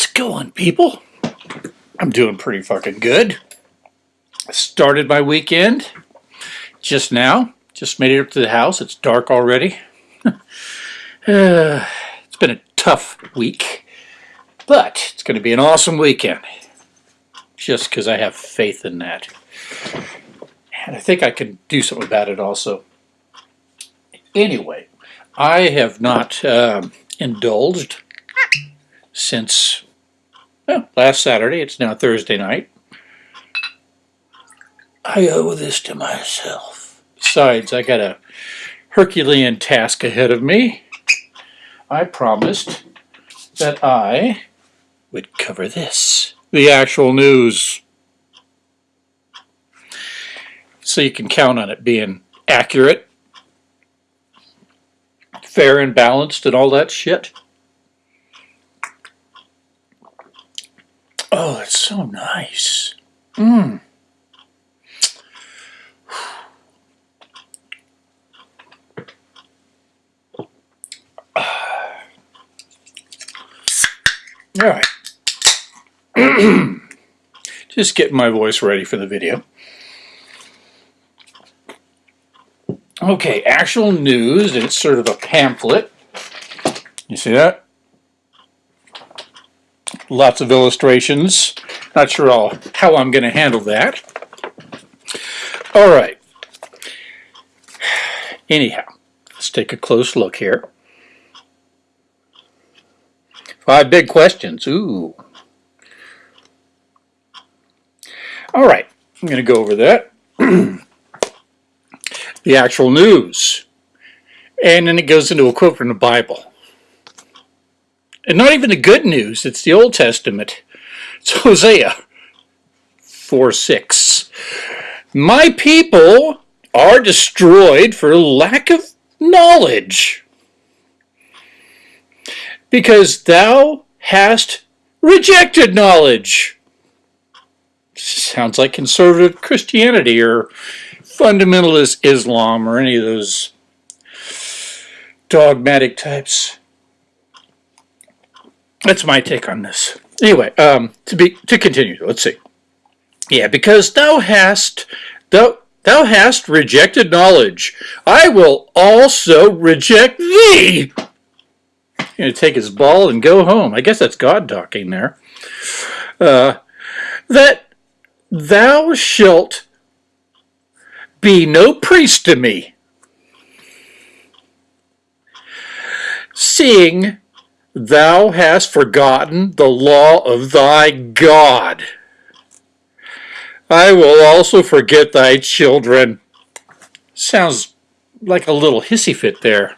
How's it going, people? I'm doing pretty fucking good. Started my weekend just now. Just made it up to the house. It's dark already. uh, it's been a tough week, but it's going to be an awesome weekend. Just because I have faith in that. And I think I can do something about it also. Anyway, I have not um, indulged since well, last Saturday. It's now Thursday night. I owe this to myself. Besides, I got a Herculean task ahead of me. I promised that I would cover this, the actual news. So you can count on it being accurate, fair and balanced, and all that shit. Oh, it's so nice. Mmm. All right. Just getting my voice ready for the video. Okay, actual news, and it's sort of a pamphlet. You see that? Lots of illustrations. Not sure how I'm going to handle that. All right. Anyhow, let's take a close look here. Five big questions. Ooh. All right, I'm going to go over that. the actual news. And then it goes into a quote from the Bible. And not even the good news, it's the Old Testament. It's Hosea 4 6. My people are destroyed for lack of knowledge because thou hast rejected knowledge. Sounds like conservative Christianity or fundamentalist Islam or any of those dogmatic types. That's my take on this. Anyway, um, to be to continue, let's see. Yeah, because thou hast thou thou hast rejected knowledge, I will also reject thee going to take his ball and go home. I guess that's God talking there. Uh, that thou shalt be no priest to me, seeing thou hast forgotten the law of thy God. I will also forget thy children. Sounds like a little hissy fit there.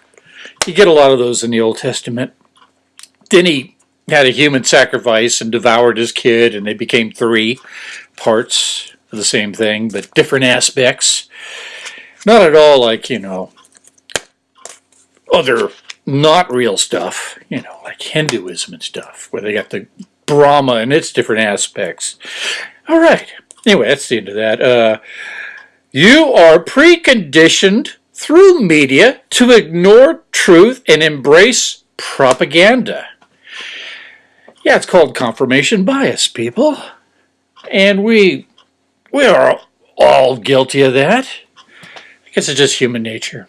You get a lot of those in the Old Testament. Then he had a human sacrifice and devoured his kid, and they became three parts of the same thing, but different aspects. Not at all like, you know, other not real stuff, you know, like Hinduism and stuff, where they got the Brahma and its different aspects. All right. Anyway, that's the end of that. Uh, you are preconditioned through media to ignore truth and embrace propaganda. Yeah, it's called confirmation bias, people. And we we are all guilty of that. I guess it's just human nature.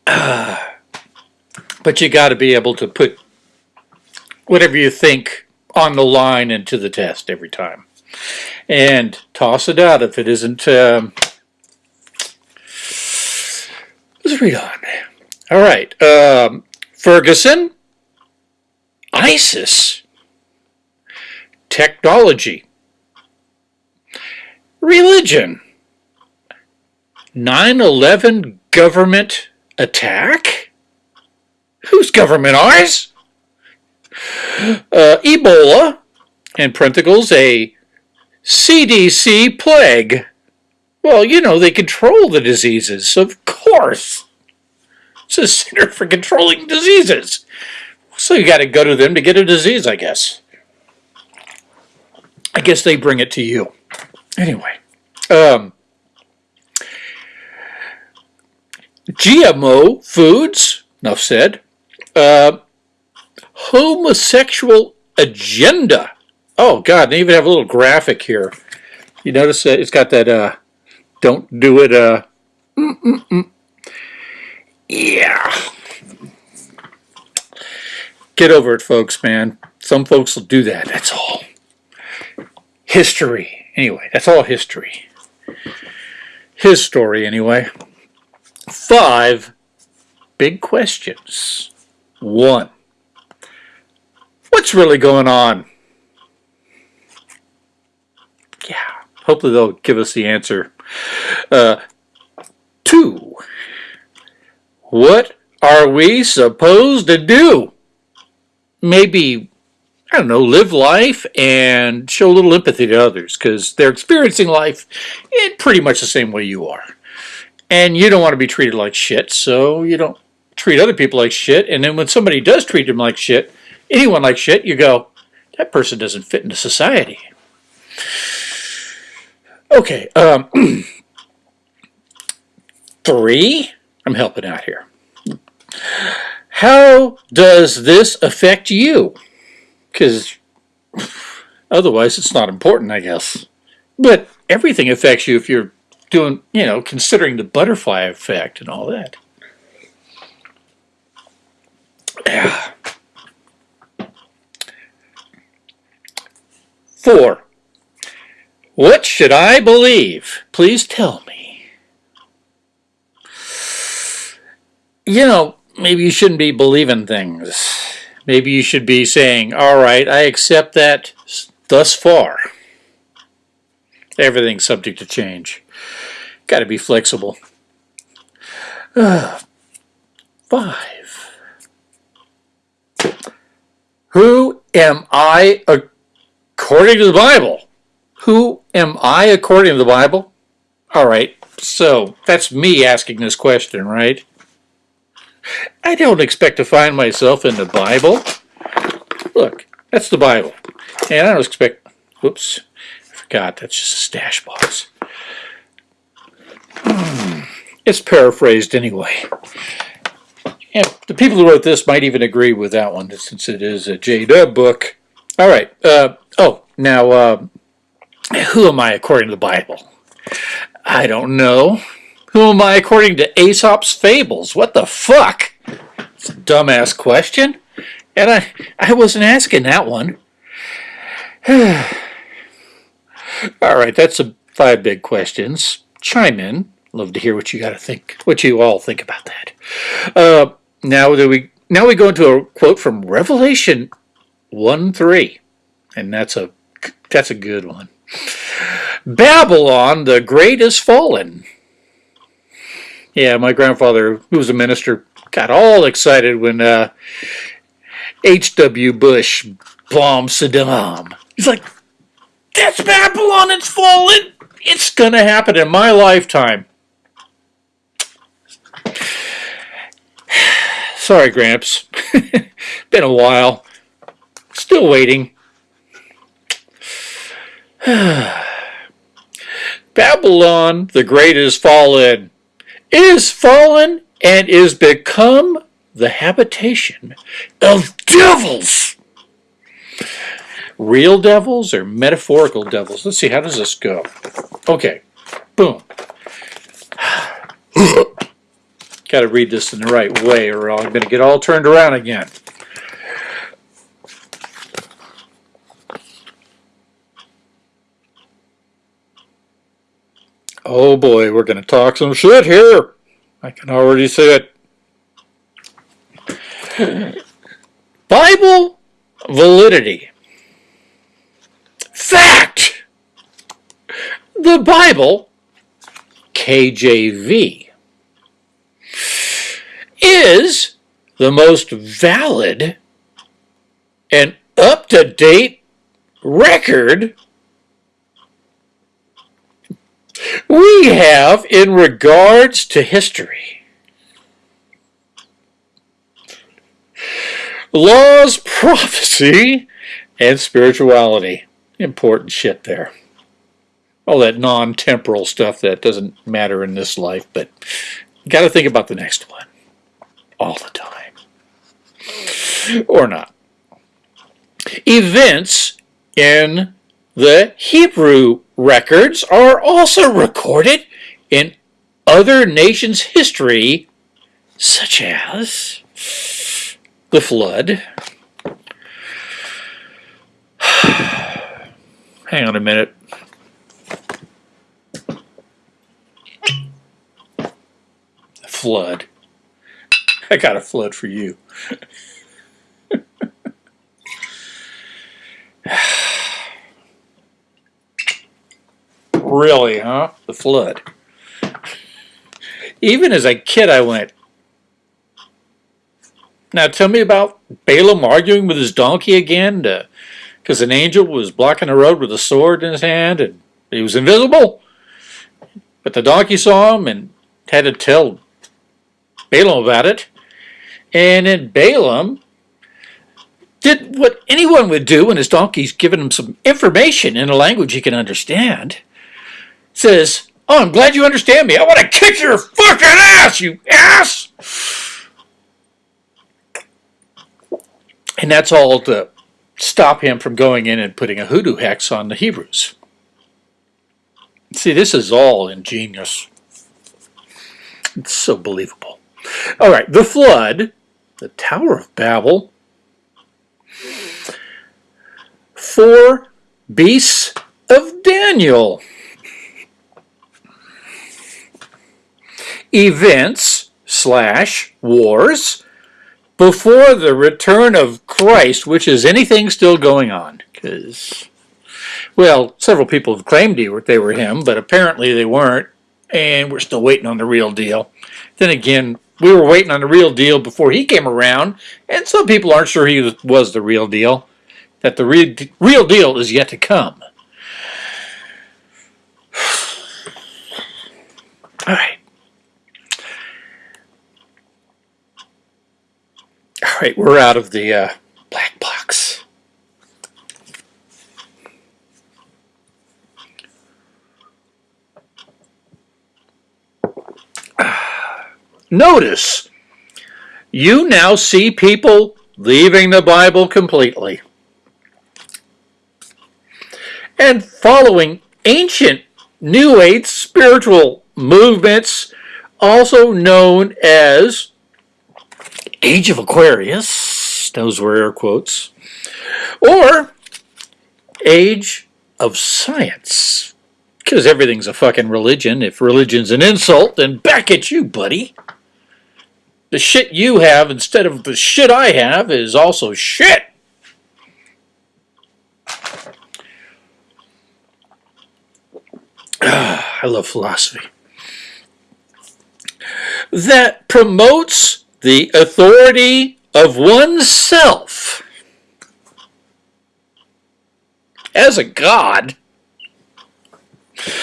Uh, but you got to be able to put whatever you think on the line into the test every time. And toss it out if it isn't um, Let's read on. All right. Um, Ferguson, ISIS, technology, religion, 9-11 government attack? Whose government? Ours? Uh, Ebola, and Prenticles, a CDC plague. Well, you know, they control the diseases, of course. It's a center for controlling diseases. So you got to go to them to get a disease, I guess. I guess they bring it to you. Anyway, um, GMO foods, enough said. Uh, homosexual agenda. Oh God, they even have a little graphic here. You notice that it's got that uh, don't do it uh, mm, mm, mm. yeah. Get over it, folks, man. Some folks will do that, that's all. History. Anyway, that's all history. His story, anyway. Five big questions. One, what's really going on? Yeah, hopefully they'll give us the answer. Uh, two, what are we supposed to do? Maybe, I don't know, live life and show a little empathy to others because they're experiencing life in pretty much the same way you are. And you don't want to be treated like shit, so you don't treat other people like shit. And then when somebody does treat them like shit, anyone like shit, you go, that person doesn't fit into society. Okay, um, three, I'm helping out here. How does this affect you? Because otherwise it's not important, I guess. But everything affects you if you're doing, you know, considering the butterfly effect and all that. Yeah. Four. What should I believe? Please tell me. You know, maybe you shouldn't be believing things. Maybe you should be saying, all right, I accept that thus far. Everything's subject to change. Got to be flexible. Uh, five. Who am I according to the Bible? Who am I according to the Bible? All right, so that's me asking this question, right? I don't expect to find myself in the Bible. Look, that's the Bible. And I don't expect, whoops, Forgot, that's just a stash box. Hmm, it's paraphrased anyway. And the people who wrote this might even agree with that one, since it is a J-Dub book. All right. Uh, oh, now, uh, who am I according to the Bible? I don't know. Who am I according to Aesop's fables? What the fuck? It's a dumbass question. And I, I wasn't asking that one. all right, that's a five big questions. Chime in. Love to hear what you got to think, what you all think about that. Uh, now do we now we go into a quote from Revelation 1 3. And that's a that's a good one. Babylon the great is fallen. Yeah, my grandfather, who was a minister, got all excited when uh, H.W. Bush bombed Saddam. He's like, that's Babylon, it's fallen. It's to happen in my lifetime. Sorry, Gramps. Been a while. Still waiting. Babylon the Great is fallen, is fallen and is become the habitation of devils. Real devils or metaphorical devils? Let's see, how does this go? Okay, boom. Got to read this in the right way or I'm going to get all turned around again. Oh boy, we're going to talk some shit here. I can already see it. Bible validity. Fact! The Bible, KJV, is the most valid and up-to-date record we have in regards to history. Laws, prophecy, and spirituality. Important shit there. All that non-temporal stuff that doesn't matter in this life, but got to think about the next one all the time. Or not. Events in the Hebrew records are also recorded in other nations' history, such as the flood. Hang on a minute. Flood. I got a flood for you. really, huh? The flood. Even as a kid, I went, now tell me about Balaam arguing with his donkey again because an angel was blocking the road with a sword in his hand and he was invisible. But the donkey saw him and had to tell Balaam about it. And then Balaam did what anyone would do when his donkey's given him some information in a language he can understand. Says, Oh, I'm glad you understand me. I want to kick your fucking ass, you ass! And that's all to stop him from going in and putting a hoodoo hex on the Hebrews. See, this is all ingenious. It's so believable. All right, the flood, the Tower of Babel, four beasts of Daniel. Events slash wars before the return of Christ, which is anything still going on. Because, well, several people have claimed they were him, but apparently they weren't, and we're still waiting on the real deal. Then again, we were waiting on the real deal before he came around, and some people aren't sure he was the real deal. That the real, real deal is yet to come. All right. Right, we're out of the uh, black box. Notice, you now see people leaving the Bible completely and following ancient New Age spiritual movements, also known as Age of Aquarius, those were air quotes, or Age of Science. Because everything's a fucking religion. If religion's an insult, then back at you, buddy. The shit you have instead of the shit I have is also shit. I love philosophy. That promotes the authority of oneself as a god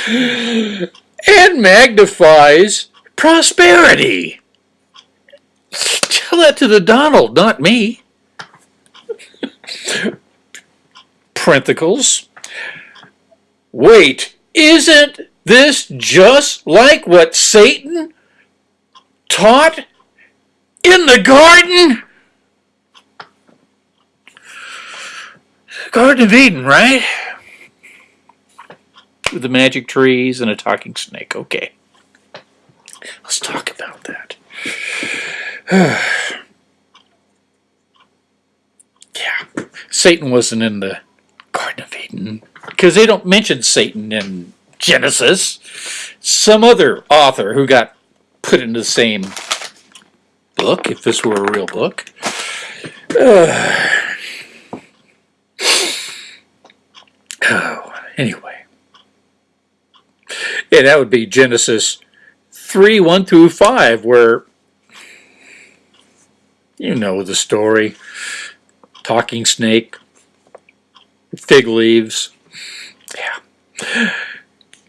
and magnifies prosperity. Tell that to the Donald, not me. Prenticles. Wait, isn't this just like what Satan taught in the garden? Garden of Eden, right? With the magic trees and a talking snake. Okay. Let's talk about that. yeah. Satan wasn't in the Garden of Eden because they don't mention Satan in Genesis. Some other author who got put in the same book, if this were a real book. Uh, oh, anyway. Yeah, that would be Genesis 3, 1 through 5, where you know the story. Talking snake, fig leaves. Yeah.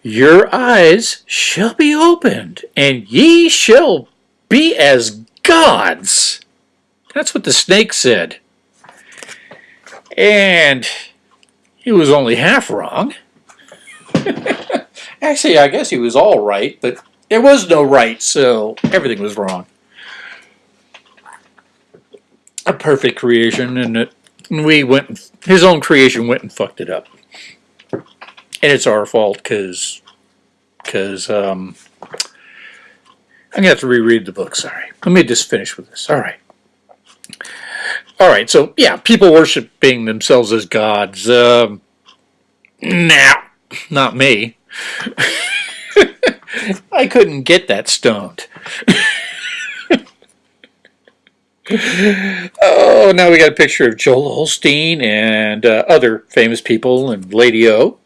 Your eyes shall be opened, and ye shall be as gods. That's what the snake said. And he was only half wrong. Actually, I guess he was all right, but there was no right, so everything was wrong. A perfect creation, and it we went, his own creation went and fucked it up. And it's our fault because, because, um, I'm going to have to reread the book, sorry. Let me just finish with this. All right. All right, so yeah, people worshiping themselves as gods. Um, nah, not me. I couldn't get that stoned. oh, now we got a picture of Joel Osteen and uh, other famous people and Lady O.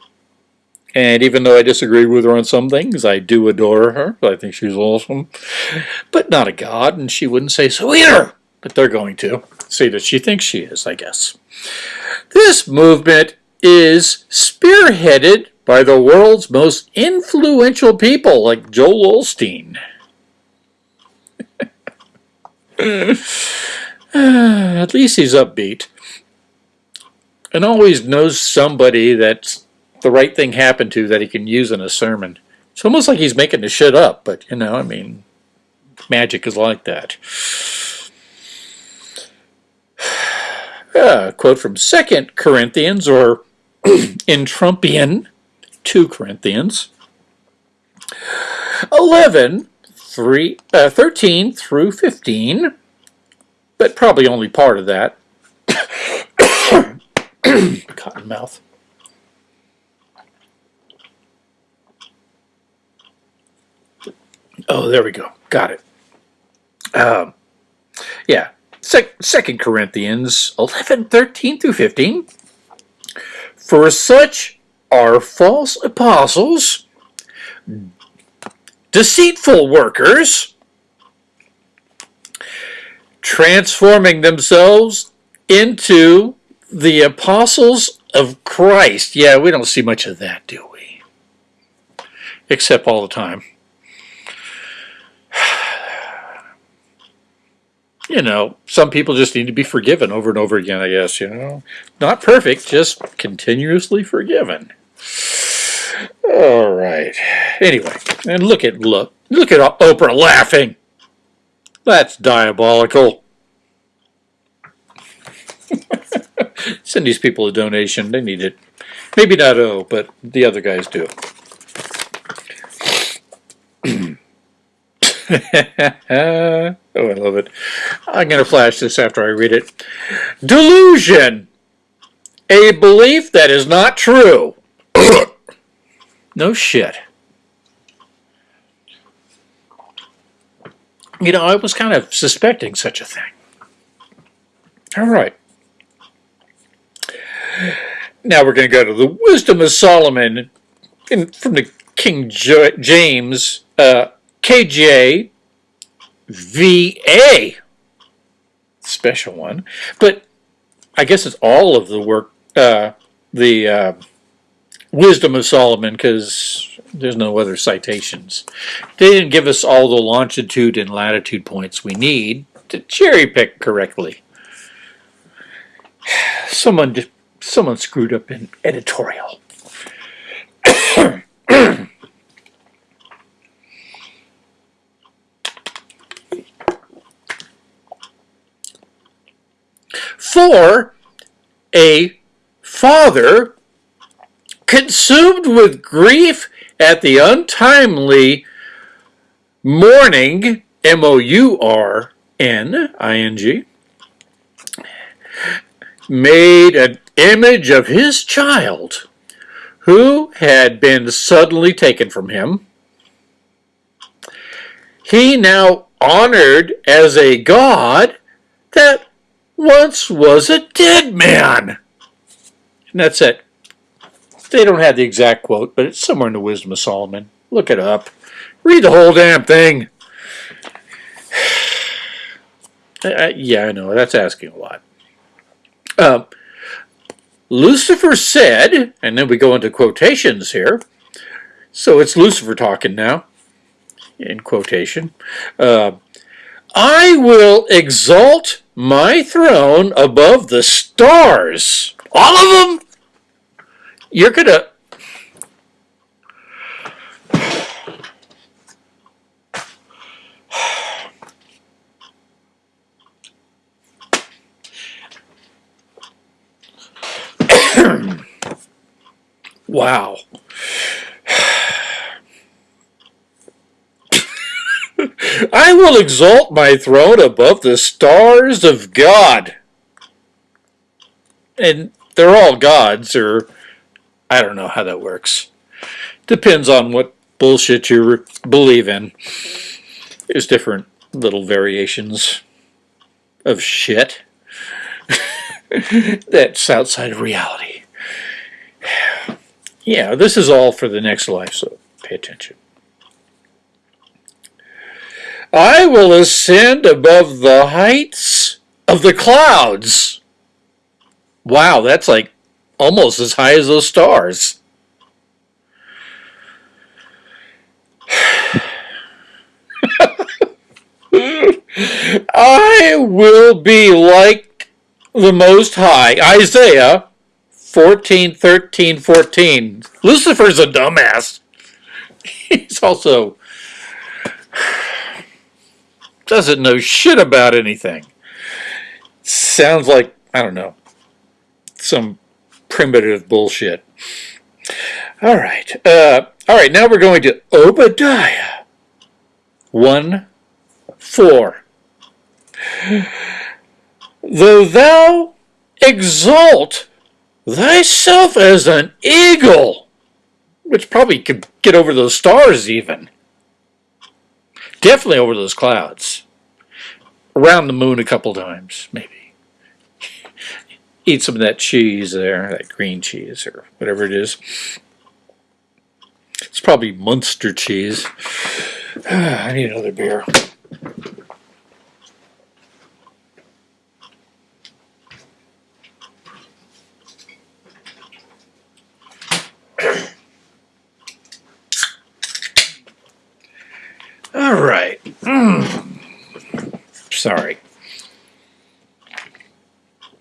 And even though I disagree with her on some things, I do adore her. I think she's awesome. But not a god, and she wouldn't say so either. But they're going to say that she thinks she is, I guess. This movement is spearheaded by the world's most influential people like Joel Osteen. At least he's upbeat and always knows somebody that's the right thing happened to that he can use in a sermon. It's almost like he's making the shit up, but you know, I mean, magic is like that. Uh, quote from Second Corinthians, or in Trumpian, 2 Corinthians 11, 3, uh, 13 through 15, but probably only part of that. Cotton mouth. Oh, there we go. Got it. Um, yeah. Second Corinthians 11, 13 through 15. For such are false apostles, deceitful workers, transforming themselves into the apostles of Christ. Yeah, we don't see much of that, do we? Except all the time. You know, some people just need to be forgiven over and over again, I guess, you know. Not perfect, just continuously forgiven. All right. Anyway, and look at look look at Oprah laughing. That's diabolical. Send these people a donation. They need it. Maybe not O, but the other guys do. oh, I love it. I'm going to flash this after I read it. Delusion. A belief that is not true. no shit. You know, I was kind of suspecting such a thing. All right. Now we're going to go to the Wisdom of Solomon in, from the King James uh, KJ VA special one, but I guess it's all of the work, uh, the uh, Wisdom of Solomon, because there's no other citations. They didn't give us all the longitude and latitude points we need to cherry pick correctly. Someone, someone screwed up in editorial. For a father consumed with grief at the untimely mourning, M-O-U-R-N-I-N-G, made an image of his child who had been suddenly taken from him. He now honored as a god that once was a dead man. And that's it. They don't have the exact quote, but it's somewhere in the Wisdom of Solomon. Look it up. Read the whole damn thing. Uh, yeah, I know. That's asking a lot. Uh, Lucifer said, and then we go into quotations here. So it's Lucifer talking now, in quotation. Uh, I will exalt my throne above the stars. All of them? You're going to... wow. Will exalt my throne above the stars of God. And they're all gods, or I don't know how that works. Depends on what bullshit you believe in. There's different little variations of shit that's outside of reality. Yeah, this is all for the next life, so pay attention. I will ascend above the heights of the clouds. Wow, that's like almost as high as those stars. I will be like the Most High. Isaiah 14, 13, 14. Lucifer's a dumbass. He's also doesn't know shit about anything. Sounds like, I don't know, some primitive bullshit. All right. Uh, all right, now we're going to Obadiah 1 4. Though thou exalt thyself as an eagle, which probably could get over those stars even, definitely over those clouds, around the moon a couple times, maybe. Eat some of that cheese there, that green cheese or whatever it is. It's probably Munster cheese. I need another beer. All right. Mm. Sorry.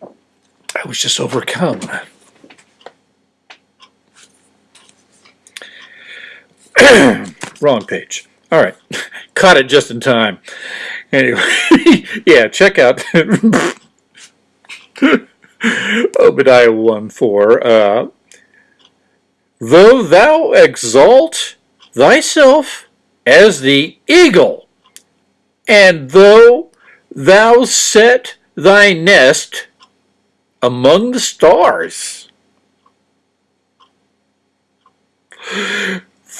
I was just overcome. Wrong page. All right. Caught it just in time. Anyway, yeah, check out Obadiah 1 4. Uh, Though thou exalt thyself as the eagle, and though thou set thy nest among the stars,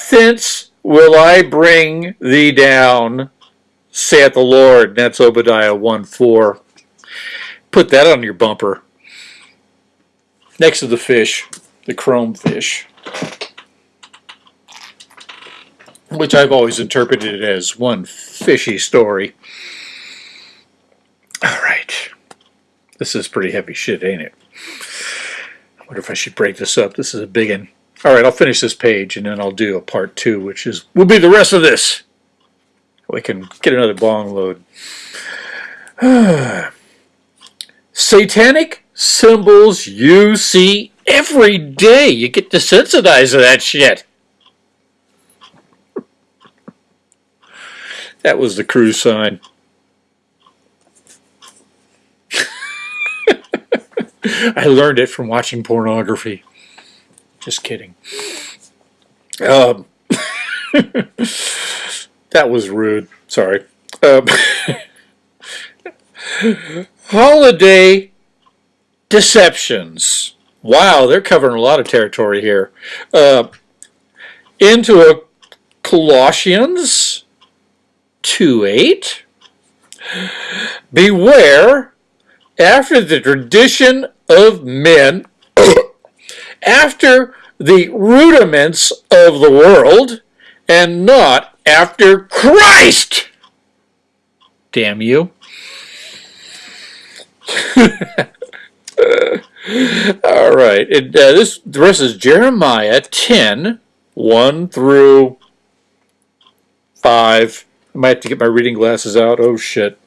thence will I bring thee down, saith the Lord. That's Obadiah 1 4. Put that on your bumper. Next to the fish, the chrome fish. Which I've always interpreted as one fishy story. All right. This is pretty heavy shit, ain't it? I wonder if I should break this up. This is a big one. All right, I'll finish this page and then I'll do a part two, which is will be the rest of this. We can get another bong load. Satanic symbols you see every day. You get desensitized to that shit. That was the cruise sign. I learned it from watching pornography. Just kidding. Um, that was rude. Sorry. Um, holiday deceptions. Wow, they're covering a lot of territory here. Uh, into a Colossians 2 8. Beware, after the tradition of men, after the rudiments of the world, and not after Christ. Damn you. All right. It, uh, this the rest is Jeremiah 10, 1 through 5. I might have to get my reading glasses out. Oh shit.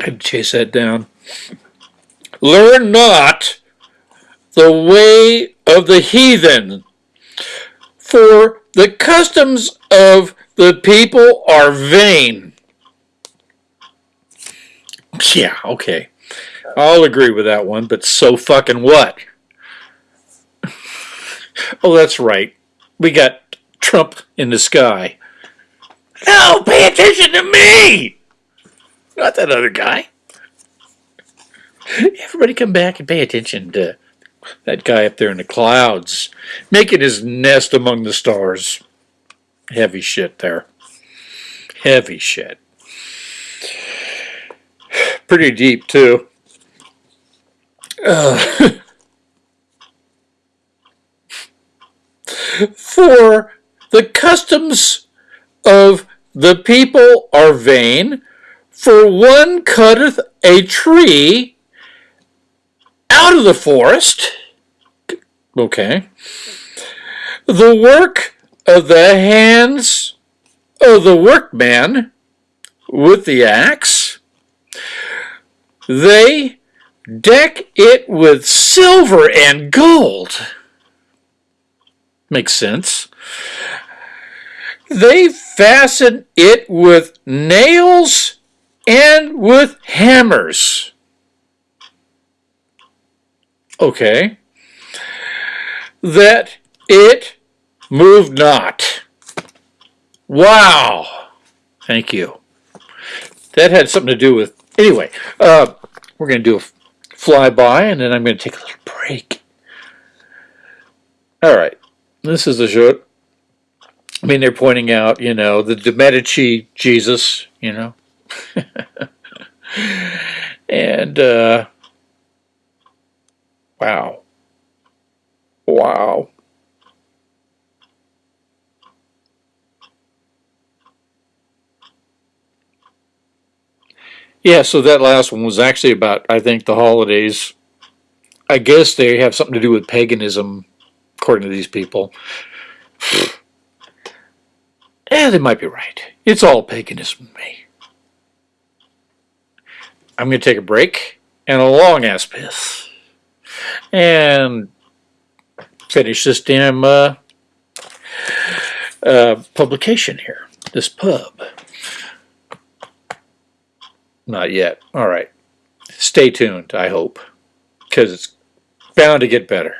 I'd chase that down. Learn not the way of the heathen, for the customs of the people are vain. Yeah, okay. I'll agree with that one, but so fucking what? oh, that's right. We got Trump in the sky. No, pay attention to me! Not that other guy. Everybody come back and pay attention to that guy up there in the clouds, making his nest among the stars. Heavy shit there. Heavy shit. Pretty deep, too. Uh, for the customs of the people are vain, for one cutteth a tree out of the forest. Okay. The work of the hands of the workman with the axe. They deck it with silver and gold. Makes sense. They fasten it with nails and with hammers. Okay. That it move not. Wow. Thank you. That had something to do with. Anyway, uh, we're going to do a flyby and then I'm going to take a little break. All right. This is a short. I mean, they're pointing out, you know, the de Medici Jesus, you know. and, uh, wow. Wow. Yeah, so that last one was actually about, I think, the holidays. I guess they have something to do with paganism, according to these people. yeah, they might be right. It's all paganism to me. I'm going to take a break and a long ass piss. And finish this damn uh, uh, publication here, this pub. Not yet. All right. Stay tuned, I hope, because it's bound to get better.